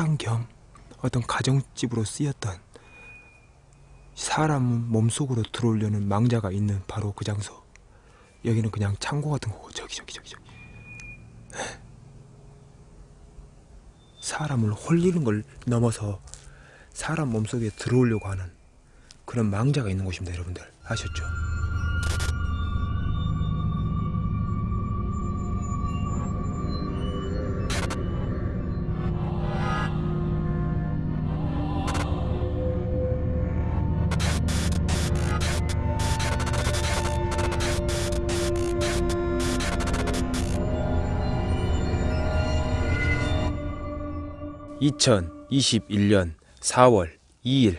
식당 겸 어떤 가정집으로 쓰였던 사람 몸속으로 들어오려는 망자가 있는 바로 그 장소. 여기는 그냥 창고 같은 거고 저기 저기 저기 저기. 네. 사람을 홀리는 걸 넘어서 사람 몸속에 들어오려고 하는 그런 망자가 있는 곳입니다, 여러분들. 아셨죠? 2021년 4월 2일.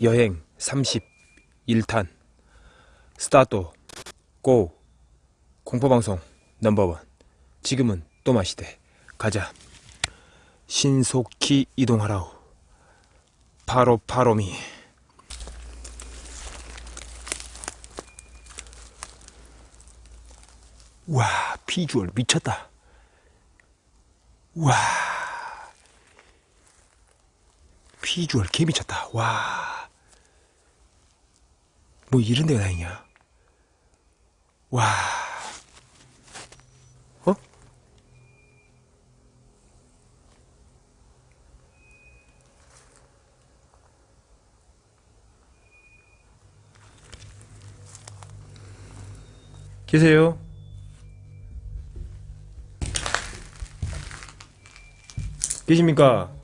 여행 31탄. 스타트 고. 공포방송 넘버원. 지금은 또 마시대. 가자. 신속히 이동하라우 바로 바로미. 와 비주얼 미쳤다. 와 비주얼 개미쳤다. 와. 뭐 이런 데가 다행이야. 와. 어? 계세요? 계십니까?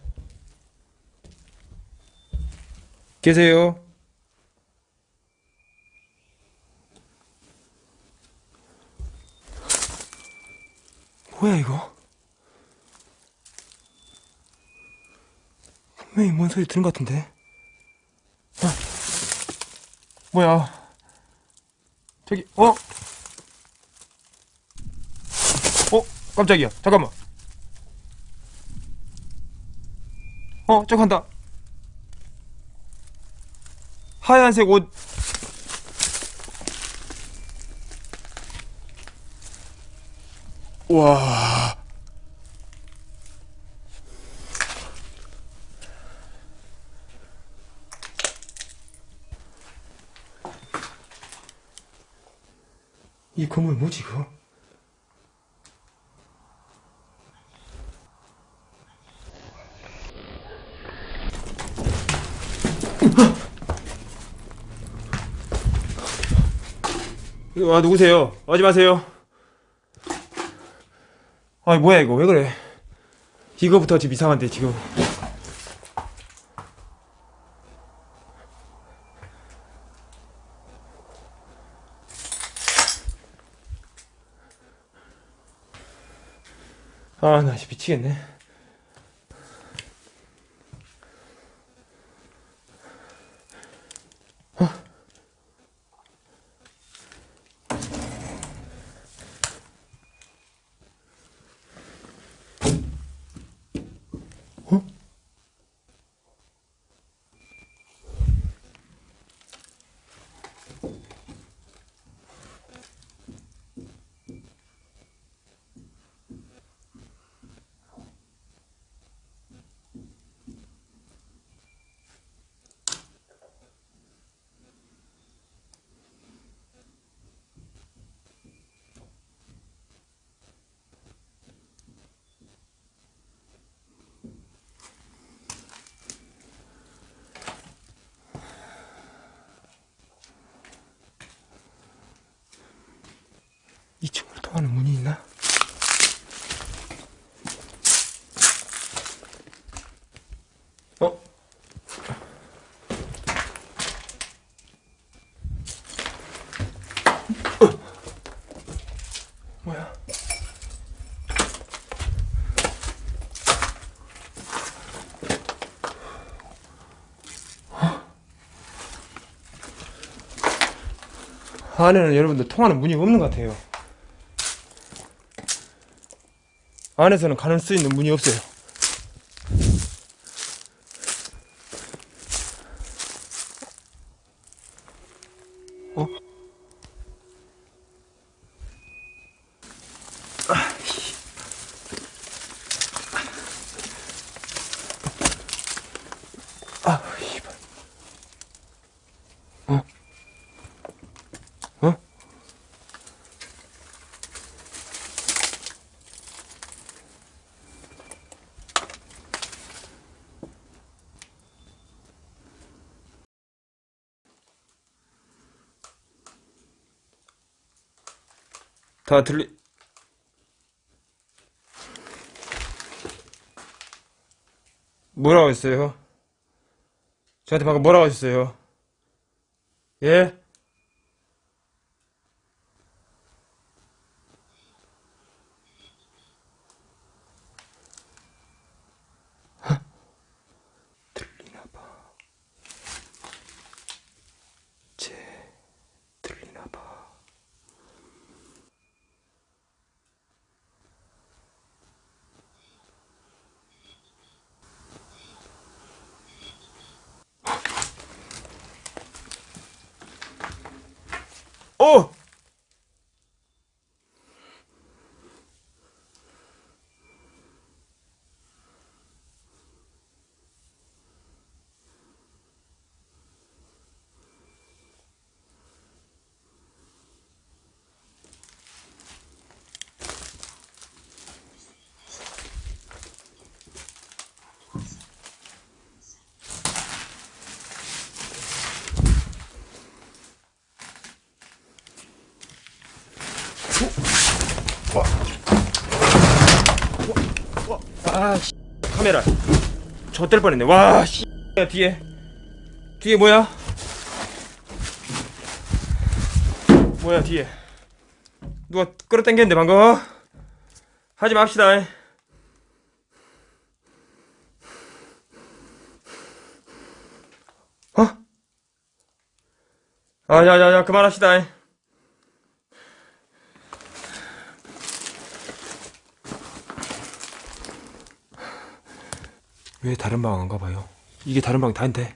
계세요? 뭐야 이거? 분명히 뭔 소리 들은 것 같은데? 아, 뭐야? 저기 어? 어? 깜짝이야 잠깐만 어? 저거 한다 하얀색 옷 와. 이 건물 뭐지, 그거? 아, 누구세요? 오지 마세요. 아, 뭐야, 이거. 왜 그래? 이거부터 지금 이상한데, 지금. 아, 나 진짜 미치겠네. 하는 문이 있나? 어? 뭐야? 안에는 여러분들 통하는 문이 없는 것 같아요. 안에서는 가는 수 있는 문이 없어요. 어? 다 들리 뭐라고 했어요? 저한테 방금 뭐라고 하셨어요? 예? 어! 아, 씨, 카메라. 젖될 뻔했네. 와, 씨. 야, 뒤에. 뒤에 뭐야? 뭐야, 뒤에. 누가 끌어당겼는데, 방금? 하지 맙시다. 어? 아, 야, 야, 야, 그만합시다. 왜 다른 방 안 가봐요? 이게 다른 방 다인데.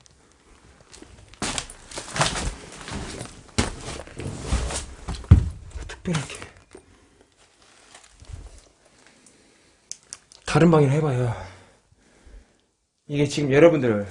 특별하게. 다른 방이나 해봐요. 이게 지금 여러분들.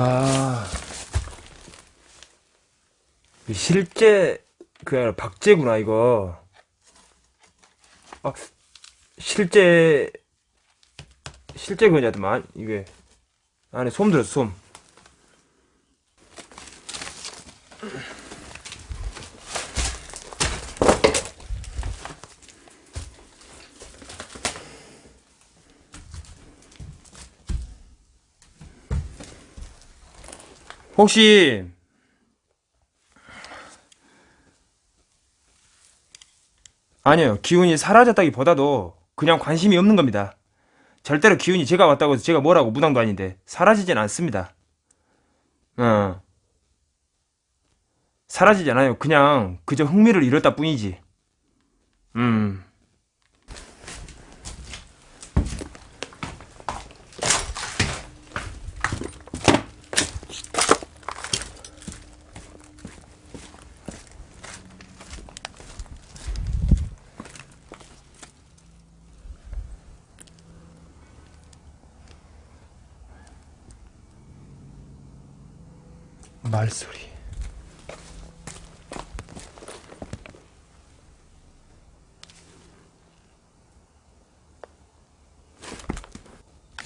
아. 실제, 그, 아니라 박제구나, 이거. 아, 실제, 실제 그냐더만, 이게. 안에 솜 들었어, 솜. 혹시 아니요 기운이 사라졌다기보다도 그냥 관심이 없는 겁니다. 절대로 기운이 제가 왔다고 해서 제가 뭐라고 무당도 아닌데 사라지진 않습니다. 어 사라지지 않아요. 그냥 그저 흥미를 잃었다 뿐이지. 음. 말소리.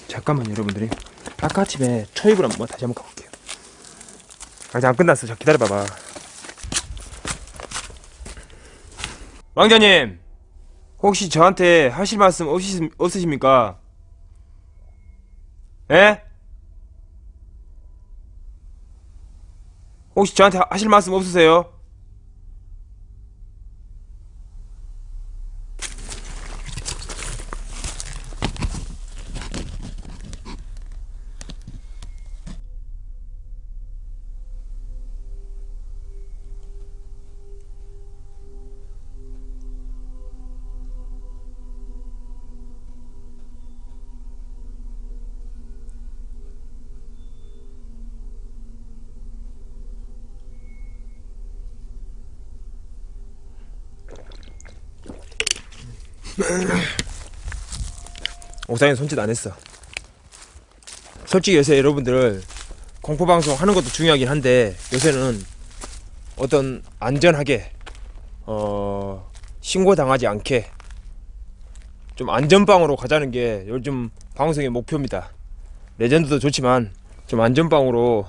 잠깐만 여러분들이 아까 아침에 초입을 한번 다시 한번 가볼게요 아직 안 끝났어 자 기다려봐봐 왕자님 혹시 저한테 하실 말씀 없으시, 없으십니까? 예? 혹시 저한테 하- 하실 말씀 없으세요? 옥상에 손짓 안 했어. 솔직히 요새 여러분들 공포 방송 하는 것도 중요하긴 한데 요새는 어떤 안전하게 어 신고 당하지 않게 좀 안전방으로 가자는 게 요즘 방송의 목표입니다. 레전드도 좋지만 좀 안전방으로